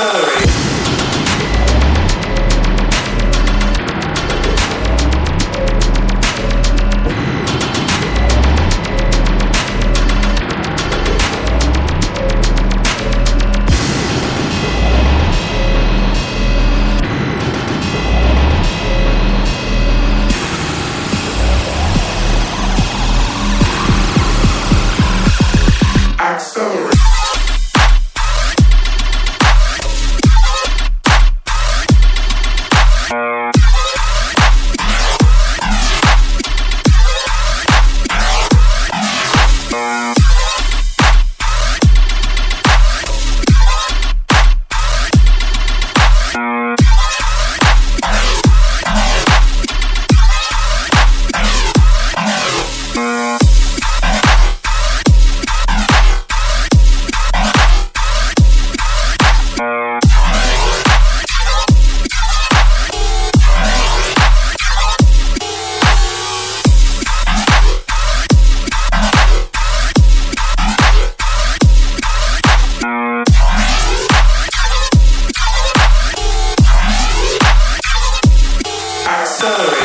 した accelerate.